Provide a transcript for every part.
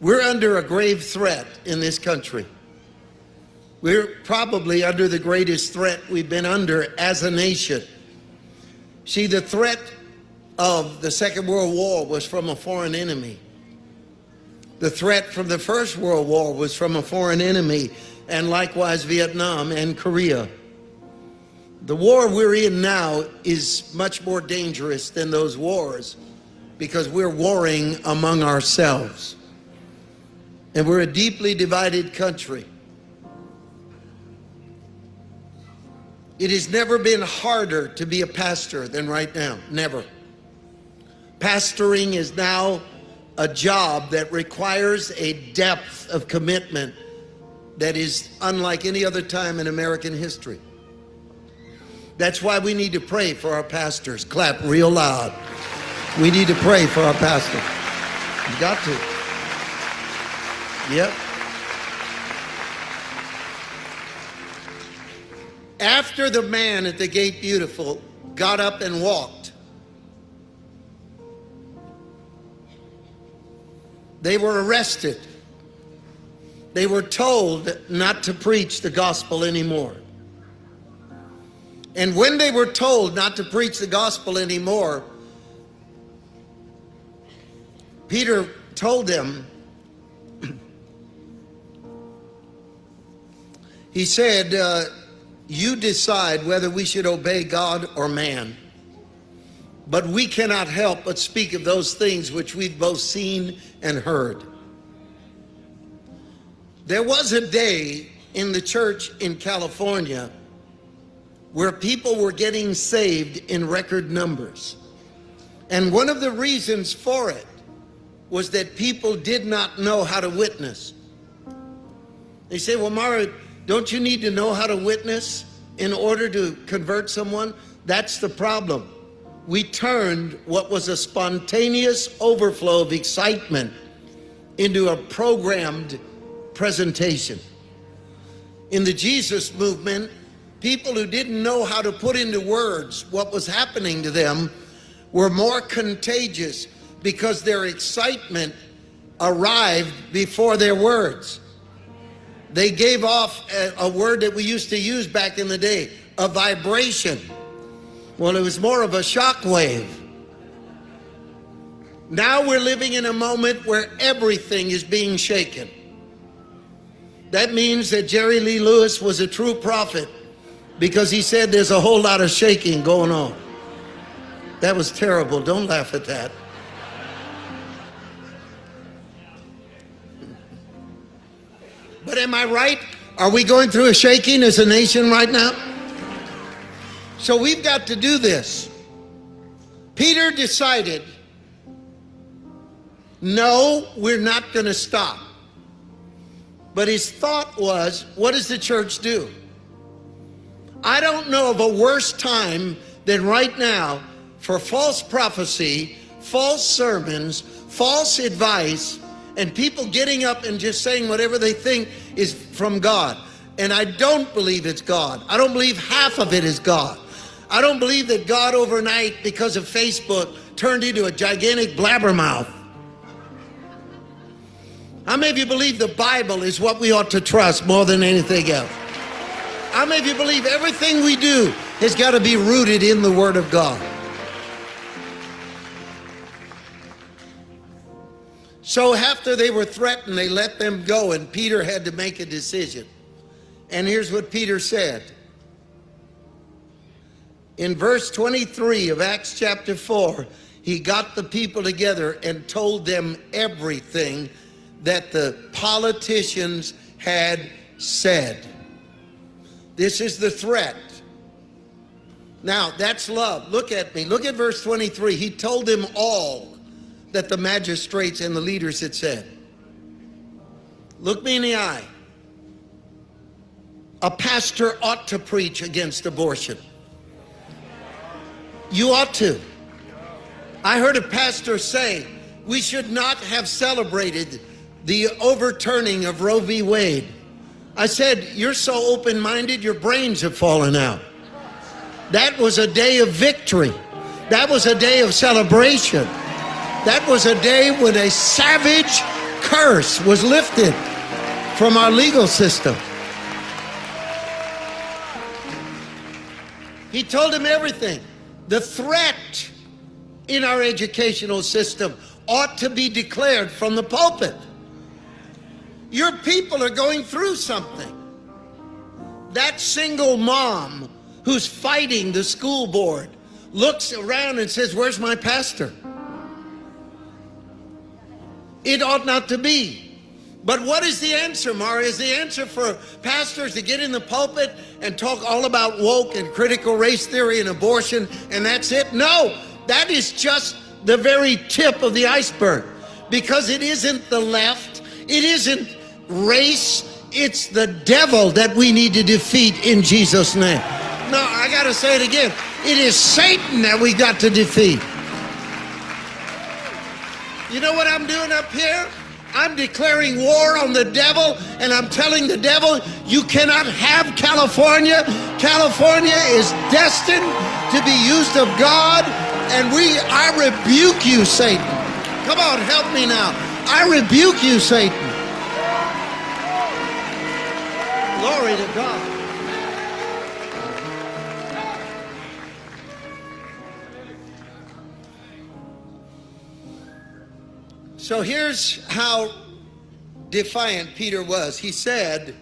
We're under a grave threat in this country. We're probably under the greatest threat we've been under as a nation. See, the threat of the Second World War was from a foreign enemy. The threat from the First World War was from a foreign enemy, and likewise Vietnam and Korea. The war we're in now is much more dangerous than those wars because we're warring among ourselves. And we're a deeply divided country. It has never been harder to be a pastor than right now. Never. Pastoring is now a job that requires a depth of commitment that is unlike any other time in American history. That's why we need to pray for our pastors. Clap real loud. We need to pray for our pastors. You got to. Yep. After the man at the gate beautiful got up and walked, they were arrested. They were told not to preach the gospel anymore. And when they were told not to preach the gospel anymore, Peter told them, he said, uh, you decide whether we should obey God or man. But we cannot help but speak of those things which we've both seen and heard. There was a day in the church in California where people were getting saved in record numbers. And one of the reasons for it was that people did not know how to witness. They say, well, Mara, don't you need to know how to witness in order to convert someone? That's the problem. We turned what was a spontaneous overflow of excitement into a programmed presentation. In the Jesus movement, people who didn't know how to put into words what was happening to them were more contagious because their excitement arrived before their words. They gave off a, a, word that we used to use back in the day, a vibration. Well, it was more of a shock wave. Now we're living in a moment where everything is being shaken. That means that Jerry Lee Lewis was a true prophet because he said there's a whole lot of shaking going on. That was terrible. Don't laugh at that. Am I right? Are we going through a shaking as a nation right now? So we've got to do this. Peter decided, no, we're not going to stop. But his thought was, what does the church do? I don't know of a worse time than right now for false prophecy, false sermons, false advice, and people getting up and just saying whatever they think is from God. And I don't believe it's God. I don't believe half of it is God. I don't believe that God overnight, because of Facebook, turned into a gigantic blabbermouth. How many of you believe the Bible is what we ought to trust more than anything else? How many of you believe everything we do has got to be rooted in the Word of God? So after they were threatened, they let them go, and Peter had to make a decision. And here's what Peter said. In verse 23 of Acts chapter 4, he got the people together and told them everything that the politicians had said. This is the threat. Now, that's love. Look at me. Look at verse 23. He told them all that the magistrates and the leaders had said. Look me in the eye. A pastor ought to preach against abortion. You ought to. I heard a pastor say, we should not have celebrated the overturning of Roe v. Wade. I said, You're so open minded, your brains have fallen out. That was a day of victory. That was a day of celebration. That was a day when a savage curse was lifted from our legal system. He told him everything. The threat in our educational system ought to be declared from the pulpit. Your people are going through something. That single mom who's fighting the school board looks around and says, Where's my pastor? It ought not to be. But what is the answer, Mara? Is the answer for pastors to get in the pulpit and talk all about woke and critical race theory and abortion and that's it? No, that is just the very tip of the iceberg because it isn't the left, it isn't race, it's the devil that we need to defeat in Jesus' name. No, I got to say it again. It is Satan that we got to defeat. You know what I'm doing up here? I'm declaring war on the devil and I'm telling the devil you cannot have California. California is destined to be used of God and we I rebuke you Satan. Come on, help me now. I rebuke you Satan. Glory to God. So here's how defiant Peter was. He said,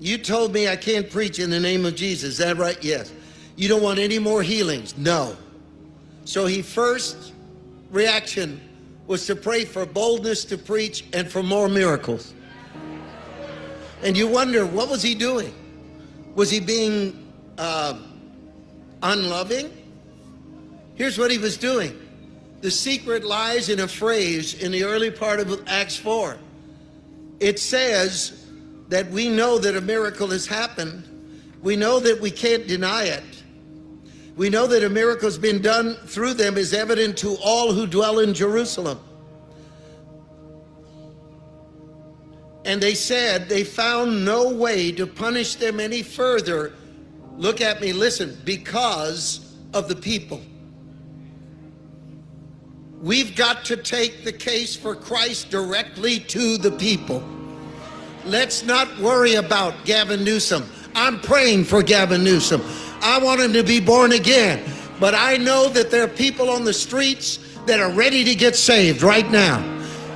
You told me I can't preach in the name of Jesus. Is that right? Yes. You don't want any more healings? No. So he first reaction was to pray for boldness to preach and for more miracles. And you wonder, what was he doing? Was he being uh, unloving? Here's what he was doing. The secret lies in a phrase in the early part of Acts 4. It says that we know that a miracle has happened. We know that we can't deny it. We know that a miracle has been done through them is evident to all who dwell in Jerusalem. And they said they found no way to punish them any further. Look at me, listen, because of the people. We've got to take the case for Christ directly to the people. Let's not worry about Gavin Newsom. I'm praying for Gavin Newsom. I want him to be born again. But I know that there are people on the streets that are ready to get saved right now.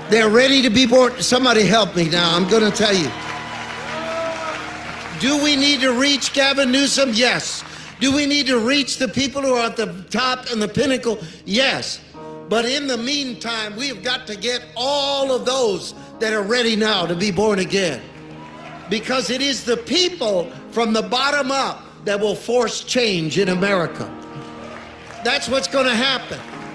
They're ready to be born. Somebody help me now. I'm going to tell you. Do we need to reach Gavin Newsom? Yes. Do we need to reach the people who are at the top and the pinnacle? Yes. But in the meantime, we have got to get all of those that are ready now to be born again. Because it is the people from the bottom up that will force change in America. That's what's going to happen.